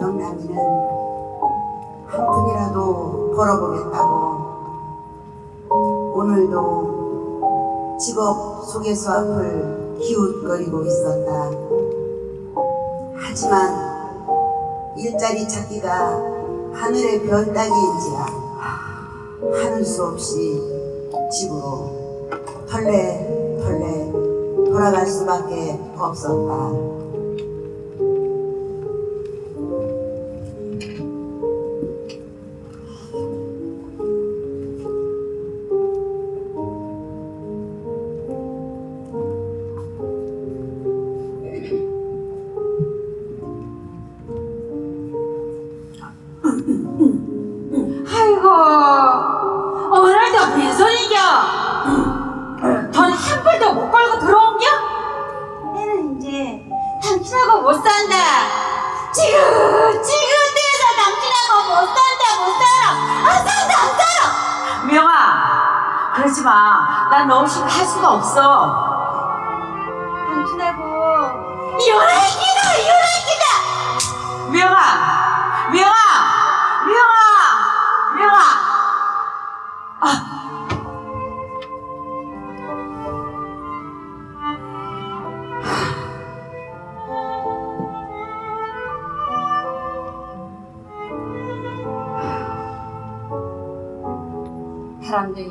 영남이는 한 푼이라도 벌어보겠다고 오늘도 직업 소개서 앞을 기웃거리고 있었다. 하지만 일자리 찾기가 하늘의 별 따기인지라 하는 수 없이 집으로 털레 털레 돌아갈 수밖에 없었다. 지금 지금 대서 당신하고 못 산다 못 살아. 안 산다 안 살아. 미영아 그러지 마난 너 없이 할 수가 없어. 당신하고. 이혼할기다 이혼할기다. 미영아 바람둥이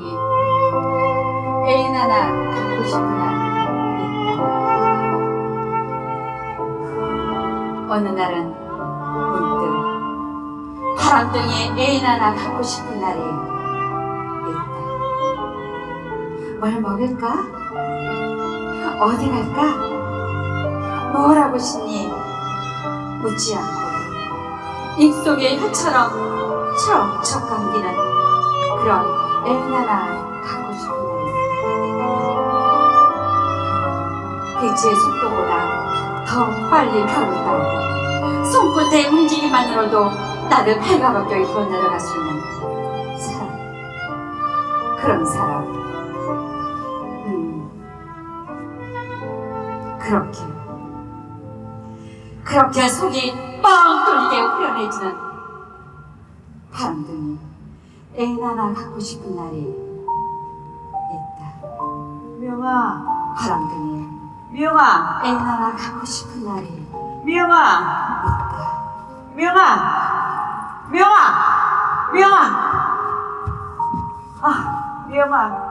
애인 하나 갖고 싶은 날. 어느 날은 문득 바람둥이 애인 하나 갖고 싶은 날이 있다. 뭘 먹을까? 어디 갈까? 뭘 하고 싶니? 묻지 않고 입속에 혀처럼 척척 감기는 그런 하나 갖고 싶은 날 빛의 속도보다 더 빨리 따고 손끝의 움직임만으로도 나를 배가 벗겨 입고 내려갈 수 있는 사람. 그런 사람. 음. 그렇게. 그렇게 속이 뻥 뚫리게 후련해지는 바람둥 하나 갖고 싶은 날이 있다. 미영아 바람둥이 미영아 하나 갖고 싶은 날이 미영아 있다. 미영아 미영아 미영아 아 미영아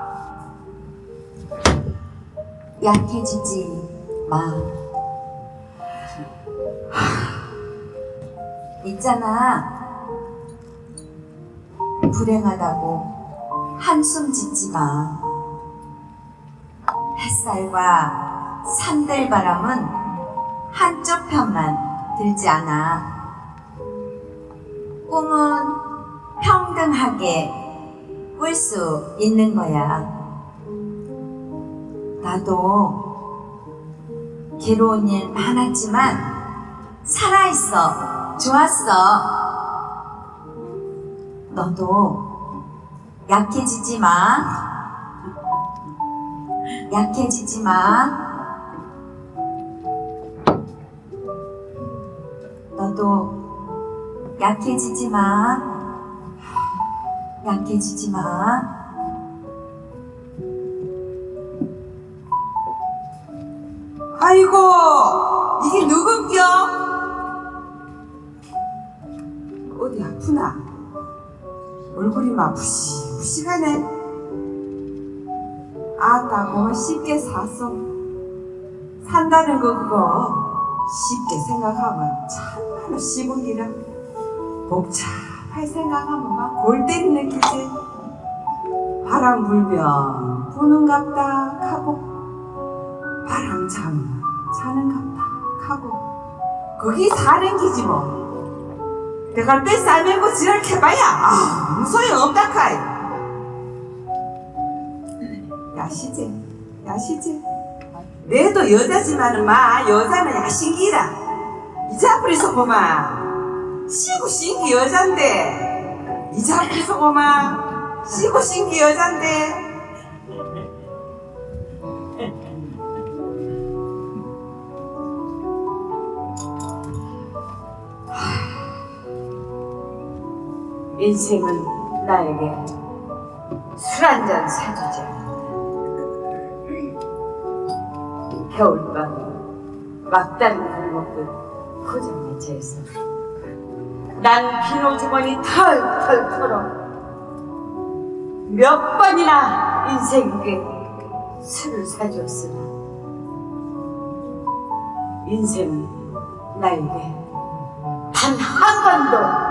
약해지지 마. 있잖아. 불행하다고 한숨 짓지 마. 햇살과 산들바람은 한쪽 편만 들지 않아. 꿈은 평등하게 꿀 수 있는 거야. 나도 괴로운 일 많았지만 살아있어. 좋았어. 너도 약해지지 마. 약해지지 마. 너도 약해지지 마. 약해지지 마. 아이고 이게 누군겨 어디 아프나 얼굴이 막 부시부시하네. 아따 고마 쉽게 샀어. 산다는 거 그거 쉽게 생각하면 참말로 기라 복잡할 생각하면 막 골 때리는 기지. 바람 불면 부는갑다 하고 바람 잠 자는갑다 하고. 거기 사는 기지 뭐 내가 때 싸매고 지랄 해봐야. 아무 소용 없다 카이. 야시제 야시제 내도 여자지만은 마 여자는 이제 앞으로서 보마. 시고 신기 여잔데. 앞으로서 보마. 쉬고 쉰게 여잔데. 인생은 나에게 술 한 잔 사주자. 겨울밤 막다리를 먹듯 포장에 재서 난 비누 주머니 털털 털어 몇 번이나 인생에게 술을 사줬으나 인생은 나에게 단 한 번도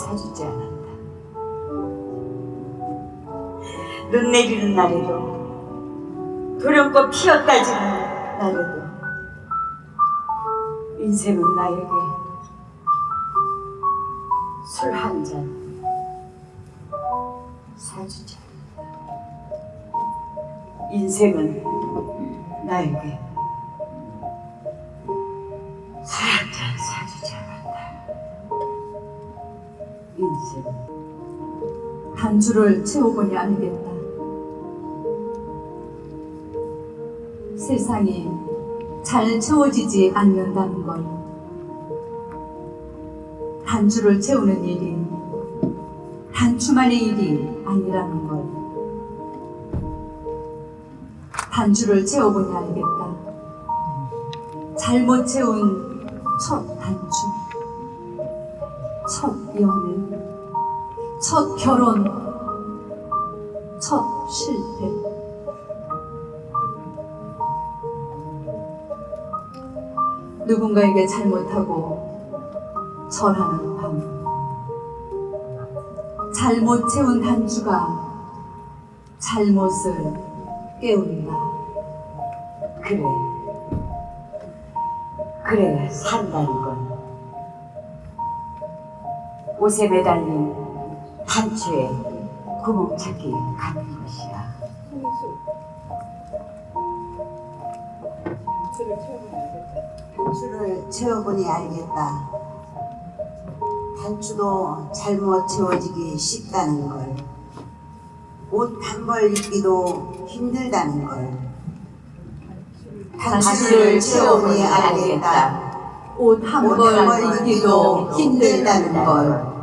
사주지 않았다. 눈 내리는 날에도 도령꽃 피었다지는 날에도 인생은 나에게 술 한 잔 사주지 않는다. 인생은 나에게 술 한 잔 사주지 인생은 단추를 채워보니 알겠다. 세상이 잘 채워지지 않는다는 걸. 단추를 채우는 일이 단추만의 일이 아니라는 걸. 단추를 채워보니 알겠다. 잘못 채운 첫 단추, 첫 연애, 첫 결혼, 첫 실패. 누군가에게 잘못하고 절하는 밤. 잘못 채운 단추가 잘못을 깨운다. 그래. 그래, 산다는 건. 옷에 매달린 단추에 구멍 찾기 같은 것이야. 단추를 채워보니 알겠다. 단추도 잘못 채워지기 쉽다는 걸. 옷 한 벌 입기도 힘들다는 걸. 단추를 채워보니 알겠다. 옷한옷벌 입기도 힘들다는. 걸.